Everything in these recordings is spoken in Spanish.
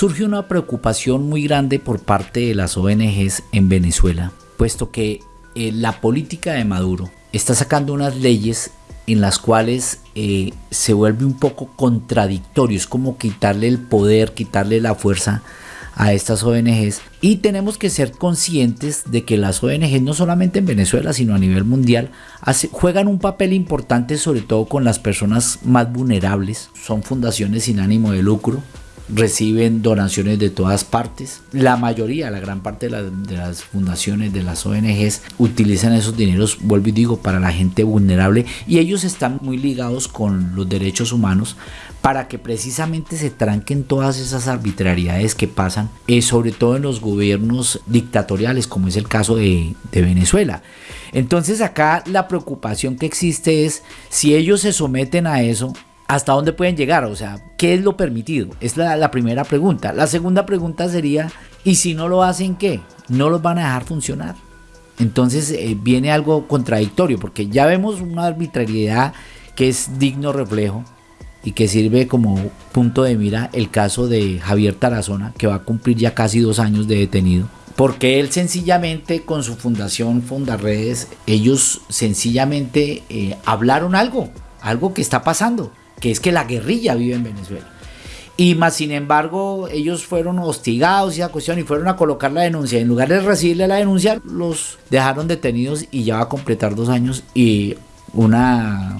surge una preocupación muy grande por parte de las ONGs en Venezuela, puesto que eh, la política de Maduro está sacando unas leyes en las cuales eh, se vuelve un poco contradictorio, es como quitarle el poder, quitarle la fuerza a estas ONGs y tenemos que ser conscientes de que las ONGs no solamente en Venezuela sino a nivel mundial juegan un papel importante sobre todo con las personas más vulnerables, son fundaciones sin ánimo de lucro reciben donaciones de todas partes. La mayoría, la gran parte de, las fundaciones, de las ONGs, utilizan esos dineros, vuelvo y digo, para la gente vulnerable y ellos están muy ligados con los derechos humanos para que precisamente se tranquen todas esas arbitrariedades que pasan, eh, sobre todo en los gobiernos dictatoriales, como es el caso de, de Venezuela. Entonces acá la preocupación que existe es si ellos se someten a eso, hasta dónde pueden llegar, o sea, ¿qué es lo permitido? Es la, primera pregunta. La segunda pregunta sería, ¿y si no lo hacen qué? ¿No los van a dejar funcionar? Entonces eh, viene algo contradictorio, porque ya vemos una arbitrariedad que es digno reflejo y que sirve como punto de mira el caso de Javier Tarazona, que va a cumplir ya casi dos años de detenido. Porque él sencillamente con su fundación Fundarredes, ellos sencillamente eh, hablaron algo, algo que está pasando que es que la guerrilla vive en Venezuela. Y más sin embargo, ellos fueron hostigados y esa cuestión y fueron a colocar la denuncia. En lugar de recibirle la denuncia, los dejaron detenidos y ya va a completar dos años. Y una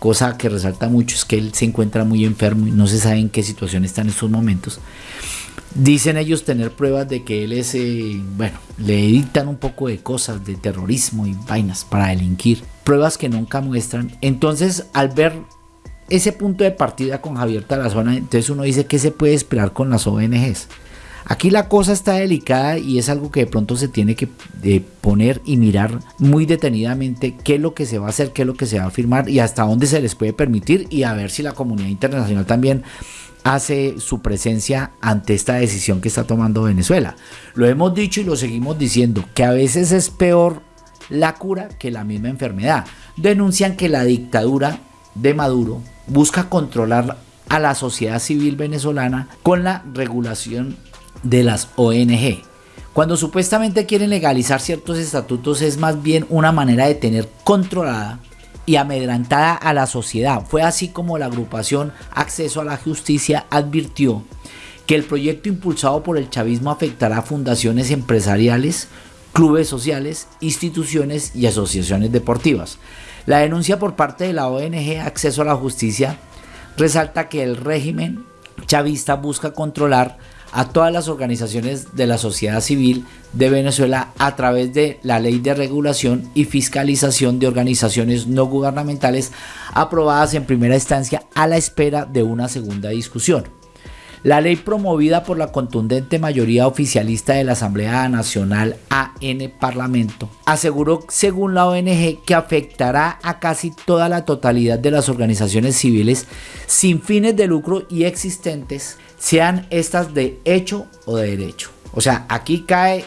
cosa que resalta mucho es que él se encuentra muy enfermo y no se sabe en qué situación está en estos momentos. Dicen ellos tener pruebas de que él es, eh, bueno, le dictan un poco de cosas, de terrorismo y vainas para delinquir. Pruebas que nunca muestran. Entonces, al ver ese punto de partida con Javier Tarazona, entonces uno dice que se puede esperar con las ONGs. Aquí la cosa está delicada y es algo que de pronto se tiene que poner y mirar muy detenidamente qué es lo que se va a hacer, qué es lo que se va a firmar y hasta dónde se les puede permitir y a ver si la comunidad internacional también hace su presencia ante esta decisión que está tomando Venezuela. Lo hemos dicho y lo seguimos diciendo, que a veces es peor la cura que la misma enfermedad. Denuncian que la dictadura de Maduro busca controlar a la sociedad civil venezolana con la regulación de las ONG. Cuando supuestamente quieren legalizar ciertos estatutos es más bien una manera de tener controlada y amedrantada a la sociedad. Fue así como la agrupación Acceso a la Justicia advirtió que el proyecto impulsado por el chavismo afectará a fundaciones empresariales, clubes sociales, instituciones y asociaciones deportivas. La denuncia por parte de la ONG Acceso a la Justicia resalta que el régimen chavista busca controlar a todas las organizaciones de la sociedad civil de Venezuela a través de la ley de regulación y fiscalización de organizaciones no gubernamentales aprobadas en primera instancia a la espera de una segunda discusión. La ley promovida por la contundente mayoría oficialista de la Asamblea Nacional AN Parlamento aseguró, según la ONG, que afectará a casi toda la totalidad de las organizaciones civiles sin fines de lucro y existentes, sean estas de hecho o de derecho. O sea, aquí cae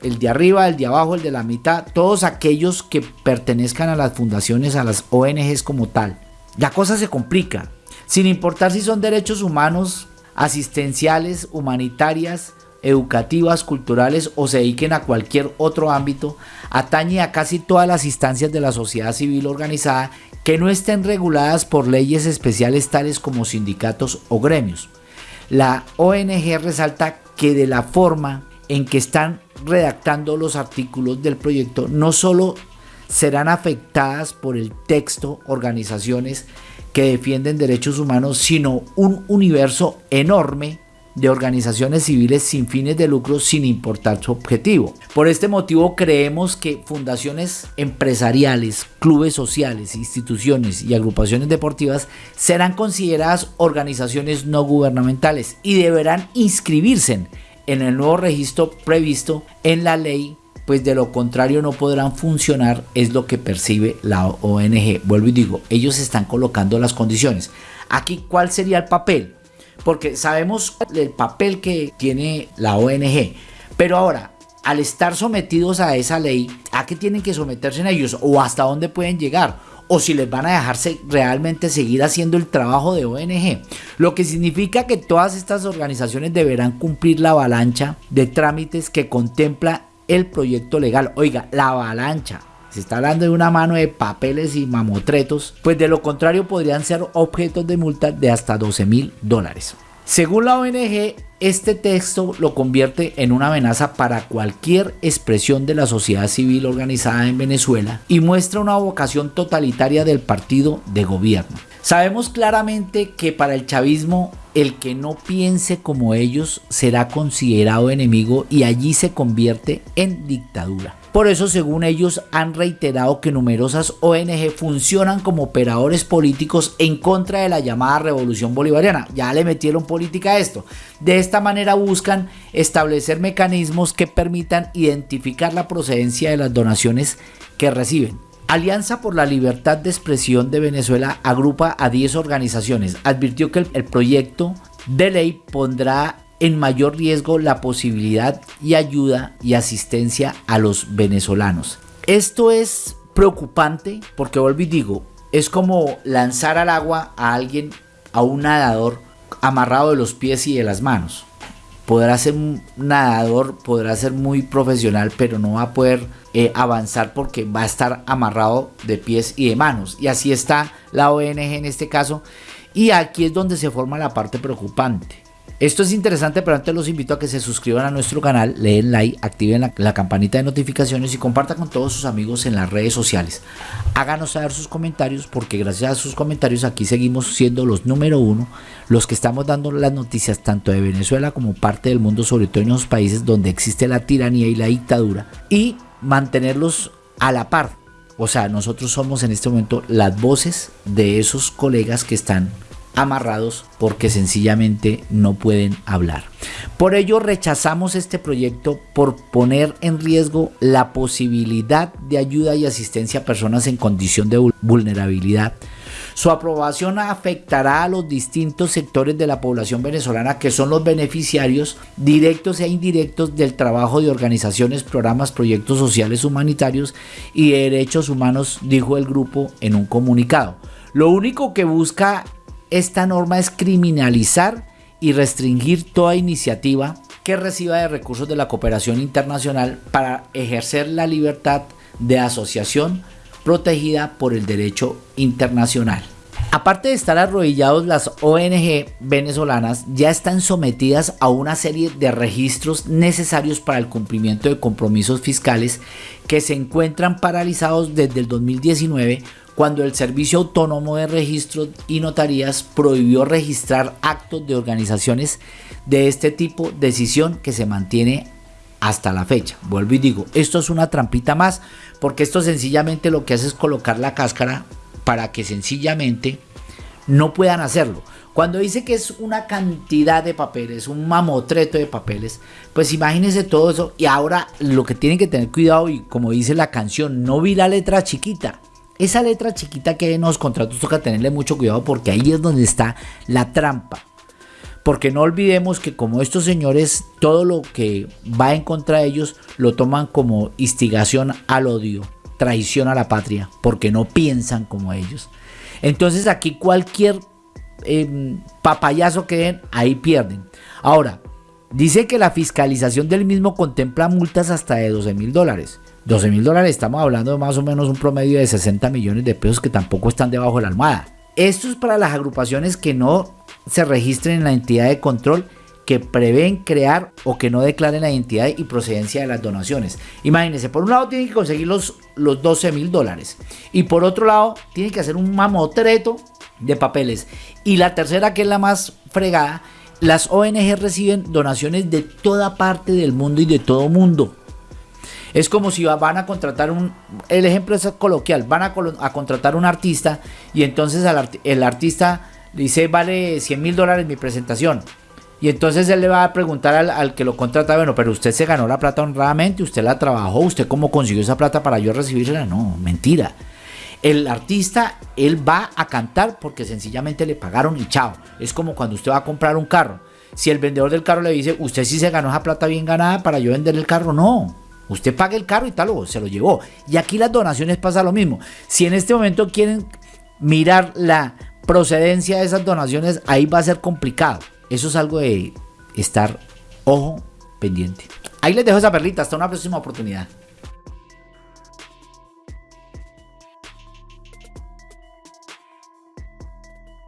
el de arriba, el de abajo, el de la mitad, todos aquellos que pertenezcan a las fundaciones, a las ONGs como tal. La cosa se complica, sin importar si son derechos humanos, asistenciales, humanitarias, educativas, culturales o se dediquen a cualquier otro ámbito, atañe a casi todas las instancias de la sociedad civil organizada que no estén reguladas por leyes especiales tales como sindicatos o gremios. La ONG resalta que de la forma en que están redactando los artículos del proyecto no solo serán afectadas por el texto organizaciones que defienden derechos humanos, sino un universo enorme de organizaciones civiles sin fines de lucro sin importar su objetivo. Por este motivo creemos que fundaciones empresariales, clubes sociales, instituciones y agrupaciones deportivas serán consideradas organizaciones no gubernamentales y deberán inscribirse en el nuevo registro previsto en la ley pues de lo contrario no podrán funcionar, es lo que percibe la ONG. Vuelvo y digo, ellos están colocando las condiciones. Aquí, ¿cuál sería el papel? Porque sabemos el papel que tiene la ONG, pero ahora, al estar sometidos a esa ley, ¿a qué tienen que someterse en ellos? ¿O hasta dónde pueden llegar? o si les van a dejarse realmente seguir haciendo el trabajo de ONG. Lo que significa que todas estas organizaciones deberán cumplir la avalancha de trámites que contempla el proyecto legal. Oiga, la avalancha. Se está hablando de una mano de papeles y mamotretos, pues de lo contrario podrían ser objetos de multa de hasta 12 mil dólares. Según la ONG, este texto lo convierte en una amenaza para cualquier expresión de la sociedad civil organizada en Venezuela y muestra una vocación totalitaria del partido de gobierno. Sabemos claramente que para el chavismo el que no piense como ellos será considerado enemigo y allí se convierte en dictadura. Por eso, según ellos, han reiterado que numerosas ONG funcionan como operadores políticos en contra de la llamada revolución bolivariana. Ya le metieron política a esto. De esta manera buscan establecer mecanismos que permitan identificar la procedencia de las donaciones que reciben. Alianza por la Libertad de Expresión de Venezuela agrupa a 10 organizaciones. Advirtió que el, proyecto de ley pondrá en mayor riesgo la posibilidad y ayuda y asistencia a los venezolanos. Esto es preocupante porque vuelvo y digo, es como lanzar al agua a alguien, a un nadador amarrado de los pies y de las manos. Podrá ser nadador, podrá ser muy profesional, pero no va a poder eh, avanzar porque va a estar amarrado de pies y de manos. Y así está la ONG en este caso. Y aquí es donde se forma la parte preocupante. Esto es interesante, pero antes los invito a que se suscriban a nuestro canal, le den like, activen la, campanita de notificaciones y compartan con todos sus amigos en las redes sociales. Háganos saber sus comentarios porque gracias a sus comentarios aquí seguimos siendo los número uno, los que estamos dando las noticias tanto de Venezuela como parte del mundo, sobre todo en los países donde existe la tiranía y la dictadura y mantenerlos a la par. O sea, nosotros somos en este momento las voces de esos colegas que están amarrados porque sencillamente no pueden hablar. Por ello rechazamos este proyecto por poner en riesgo la posibilidad de ayuda y asistencia a personas en condición de vulnerabilidad. Su aprobación afectará a los distintos sectores de la población venezolana que son los beneficiarios directos e indirectos del trabajo de organizaciones, programas, proyectos sociales humanitarios y derechos humanos, dijo el grupo en un comunicado. Lo único que busca esta norma es criminalizar y restringir toda iniciativa que reciba de recursos de la cooperación internacional para ejercer la libertad de asociación protegida por el derecho internacional. Aparte de estar arrodillados, las ONG venezolanas ya están sometidas a una serie de registros necesarios para el cumplimiento de compromisos fiscales que se encuentran paralizados desde el 2019 cuando el Servicio Autónomo de Registros y Notarías prohibió registrar actos de organizaciones de este tipo, decisión que se mantiene hasta la fecha. Vuelvo y digo, esto es una trampita más, porque esto sencillamente lo que hace es colocar la cáscara para que sencillamente no puedan hacerlo. Cuando dice que es una cantidad de papeles, un mamotreto de papeles, pues imagínense todo eso. Y ahora lo que tienen que tener cuidado, y como dice la canción, no vi la letra chiquita. Esa letra chiquita que hay en los contratos toca tenerle mucho cuidado porque ahí es donde está la trampa. Porque no olvidemos que como estos señores, todo lo que va en contra de ellos lo toman como instigación al odio, traición a la patria, porque no piensan como ellos. Entonces aquí cualquier em, papayazo que den, ahí pierden. Ahora, dice que la fiscalización del mismo contempla multas hasta de 12 mil dólares. 12 mil dólares, estamos hablando de más o menos un promedio de 60 millones de pesos que tampoco están debajo de la almohada. Esto es para las agrupaciones que no se registren en la entidad de control que prevén crear o que no declaren la identidad y procedencia de las donaciones. Imagínense, por un lado tienen que conseguir los, los 12 mil dólares y por otro lado tienen que hacer un mamotreto de papeles. Y la tercera, que es la más fregada, las ONG reciben donaciones de toda parte del mundo y de todo mundo. Es como si van a contratar un, el ejemplo es coloquial, van a, contratar un artista y entonces el artista dice vale 100 mil dólares mi presentación. Y entonces él le va a preguntar al, que lo contrata, bueno, pero usted se ganó la plata honradamente, usted la trabajó, usted cómo consiguió esa plata para yo recibirla. No, mentira. El artista, él va a cantar porque sencillamente le pagaron y chao. Es como cuando usted va a comprar un carro. Si el vendedor del carro le dice, usted sí se ganó esa plata bien ganada para yo vender el carro, no. Usted paga el carro y tal, o se lo llevó. Y aquí las donaciones pasa lo mismo. Si en este momento quieren mirar la procedencia de esas donaciones, ahí va a ser complicado. Eso es algo de estar ojo pendiente. Ahí les dejo esa perlita. Hasta una próxima oportunidad.